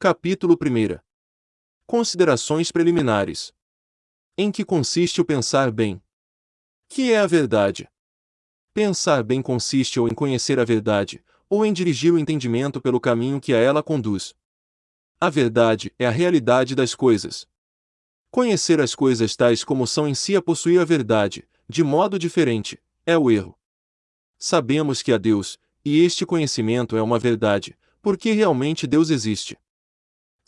Capítulo 1 Considerações preliminares. Em que consiste o pensar bem? Que é a verdade? Pensar bem consiste ou em conhecer a verdade, ou em dirigir o entendimento pelo caminho que a ela conduz. A verdade é a realidade das coisas. Conhecer as coisas tais como são em si a possuir a verdade, de modo diferente, é o erro. Sabemos que há Deus, e este conhecimento é uma verdade, porque realmente Deus existe.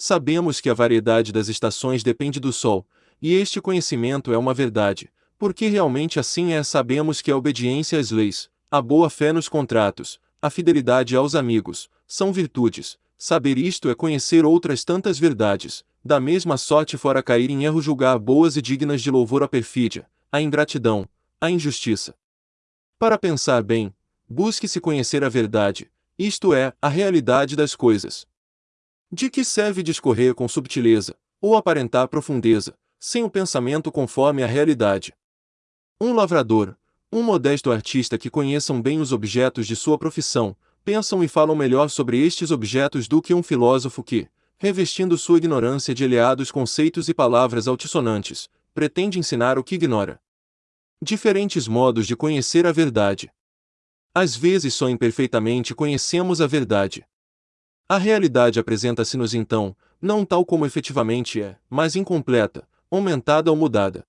Sabemos que a variedade das estações depende do Sol, e este conhecimento é uma verdade, porque realmente assim é. Sabemos que a obediência às leis, a boa fé nos contratos, a fidelidade aos amigos, são virtudes. Saber isto é conhecer outras tantas verdades, da mesma sorte fora cair em erro julgar boas e dignas de louvor a perfídia, a ingratidão, a injustiça. Para pensar bem, busque-se conhecer a verdade, isto é, a realidade das coisas. De que serve discorrer com subtileza, ou aparentar profundeza, sem o pensamento conforme a realidade? Um lavrador, um modesto artista que conheçam bem os objetos de sua profissão, pensam e falam melhor sobre estes objetos do que um filósofo que, revestindo sua ignorância de eleados conceitos e palavras altissonantes, pretende ensinar o que ignora. Diferentes modos de conhecer a verdade. Às vezes só imperfeitamente conhecemos a verdade. A realidade apresenta-se-nos então, não tal como efetivamente é, mas incompleta, aumentada ou mudada.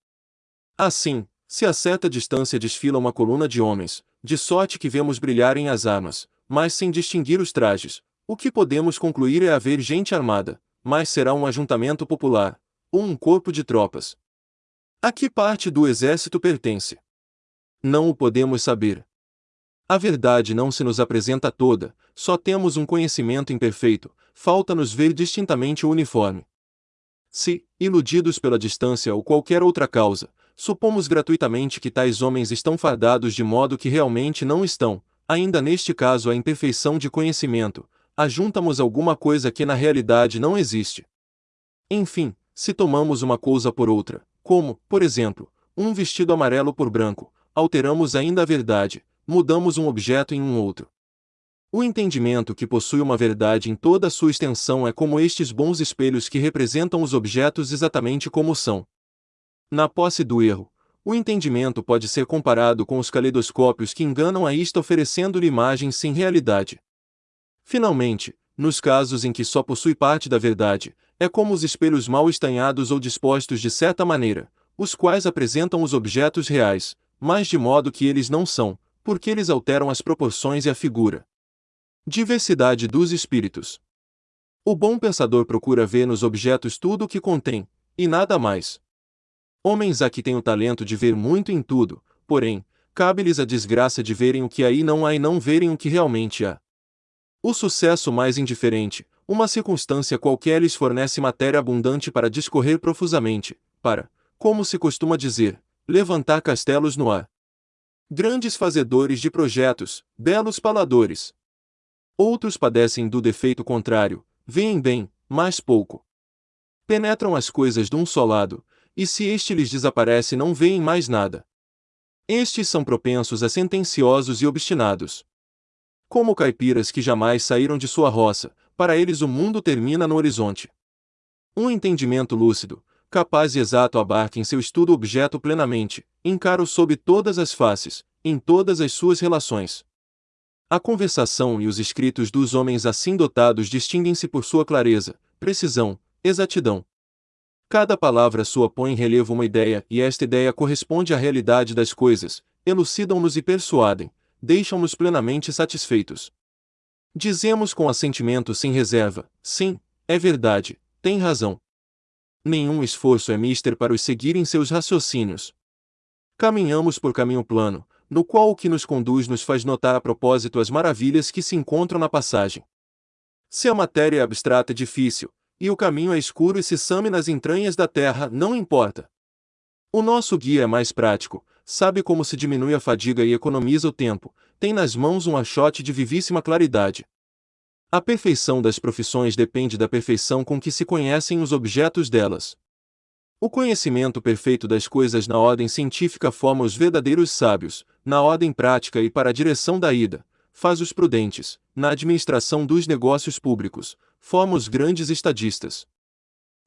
Assim, se a certa distância desfila uma coluna de homens, de sorte que vemos brilharem as armas, mas sem distinguir os trajes, o que podemos concluir é haver gente armada, mas será um ajuntamento popular, ou um corpo de tropas. A que parte do exército pertence? Não o podemos saber. A verdade não se nos apresenta toda, só temos um conhecimento imperfeito, falta-nos ver distintamente o uniforme. Se, iludidos pela distância ou qualquer outra causa, supomos gratuitamente que tais homens estão fardados de modo que realmente não estão, ainda neste caso a imperfeição de conhecimento, ajuntamos alguma coisa que na realidade não existe. Enfim, se tomamos uma coisa por outra, como, por exemplo, um vestido amarelo por branco, alteramos ainda a verdade, mudamos um objeto em um outro. O entendimento que possui uma verdade em toda a sua extensão é como estes bons espelhos que representam os objetos exatamente como são. Na posse do erro, o entendimento pode ser comparado com os caleidoscópios que enganam a isto oferecendo-lhe imagens sem realidade. Finalmente, nos casos em que só possui parte da verdade, é como os espelhos mal estanhados ou dispostos de certa maneira, os quais apresentam os objetos reais, mas de modo que eles não são, porque eles alteram as proporções e a figura. Diversidade dos espíritos. O bom pensador procura ver nos objetos tudo o que contém, e nada mais. Homens há que têm o talento de ver muito em tudo, porém, cabe-lhes a desgraça de verem o que aí não há e não verem o que realmente há. O sucesso mais indiferente, uma circunstância qualquer lhes fornece matéria abundante para discorrer profusamente, para, como se costuma dizer, levantar castelos no ar grandes fazedores de projetos, belos paladores. Outros padecem do defeito contrário, veem bem, mas pouco. Penetram as coisas de um só lado, e se este lhes desaparece não veem mais nada. Estes são propensos a sentenciosos e obstinados. Como caipiras que jamais saíram de sua roça, para eles o mundo termina no horizonte. Um entendimento lúcido, capaz e exato abarca em seu estudo o objeto plenamente, encara-o sob todas as faces, em todas as suas relações. A conversação e os escritos dos homens assim dotados distinguem-se por sua clareza, precisão, exatidão. Cada palavra sua põe em relevo uma ideia, e esta ideia corresponde à realidade das coisas, elucidam-nos e persuadem, deixam-nos plenamente satisfeitos. Dizemos com assentimento sem reserva: sim, é verdade, tem razão. Nenhum esforço é mister para os seguir em seus raciocínios. Caminhamos por caminho plano, no qual o que nos conduz nos faz notar a propósito as maravilhas que se encontram na passagem. Se a matéria é abstrata e difícil, e o caminho é escuro e se some nas entranhas da terra, não importa. O nosso guia é mais prático, sabe como se diminui a fadiga e economiza o tempo, tem nas mãos um achote de vivíssima claridade. A perfeição das profissões depende da perfeição com que se conhecem os objetos delas. O conhecimento perfeito das coisas na ordem científica forma os verdadeiros sábios, na ordem prática e para a direção da ida, faz os prudentes, na administração dos negócios públicos, forma os grandes estadistas.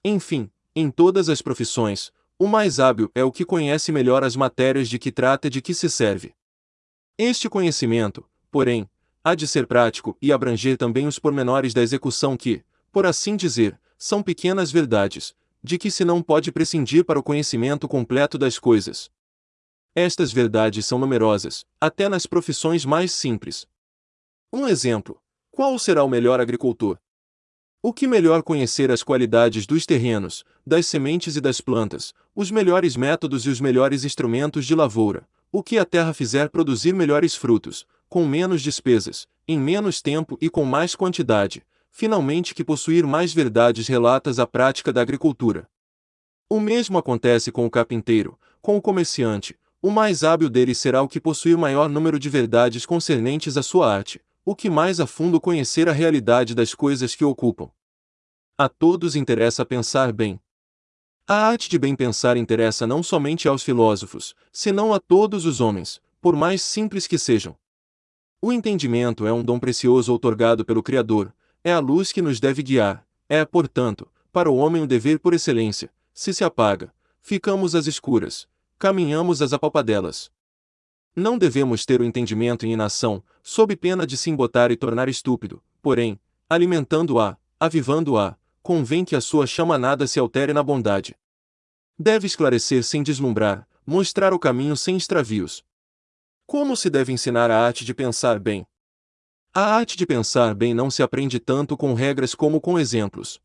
Enfim, em todas as profissões, o mais hábil é o que conhece melhor as matérias de que trata e de que se serve. Este conhecimento, porém, há de ser prático e abranger também os pormenores da execução que, por assim dizer, são pequenas verdades, de que se não pode prescindir para o conhecimento completo das coisas. Estas verdades são numerosas, até nas profissões mais simples. Um exemplo: qual será o melhor agricultor? O que melhor conhecer as qualidades dos terrenos, das sementes e das plantas, os melhores métodos e os melhores instrumentos de lavoura, o que a terra fizer produzir melhores frutos, com menos despesas, em menos tempo e com mais quantidade, finalmente que possuir mais verdades relatas à prática da agricultura. O mesmo acontece com o carpinteiro, com o comerciante, o mais hábil dele será o que possuir maior número de verdades concernentes à sua arte, o que mais a fundo conhecer a realidade das coisas que ocupam. A todos interessa pensar bem. A arte de bem pensar interessa não somente aos filósofos, senão a todos os homens, por mais simples que sejam. O entendimento é um dom precioso outorgado pelo Criador, é a luz que nos deve guiar, é, portanto, para o homem o dever por excelência. Se se apaga, ficamos às escuras, caminhamos às apalpadelas. Não devemos ter o entendimento em inação, sob pena de se embotar e tornar estúpido, porém, alimentando-a, avivando-a, convém que a sua chama nada se altere na bondade. Deve esclarecer sem deslumbrar, mostrar o caminho sem extravios. Como se deve ensinar a arte de pensar bem? A arte de pensar bem não se aprende tanto com regras como com exemplos.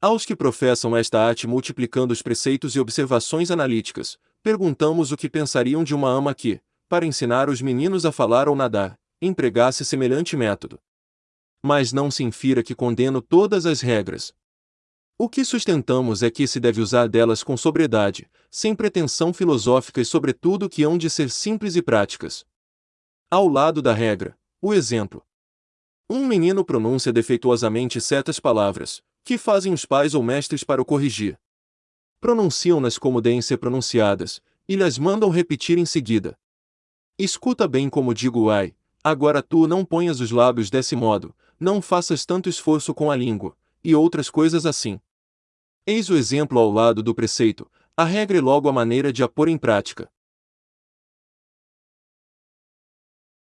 Aos que professam esta arte multiplicando os preceitos e observações analíticas, perguntamos o que pensariam de uma ama que, para ensinar os meninos a falar ou nadar, empregasse semelhante método. Mas não se infira que condeno todas as regras. O que sustentamos é que se deve usar delas com sobriedade, sem pretensão filosófica e sobretudo que hão de ser simples e práticas. Ao lado da regra, o exemplo. Um menino pronuncia defeituosamente certas palavras, que fazem os pais ou mestres para o corrigir. Pronunciam-nas como devem ser pronunciadas, e lhes mandam repetir em seguida, Escuta bem como digo ai, agora tu não ponhas os lábios desse modo, não faças tanto esforço com a língua, e outras coisas assim. Eis o exemplo ao lado do preceito, a regra e logo a maneira de a pôr em prática.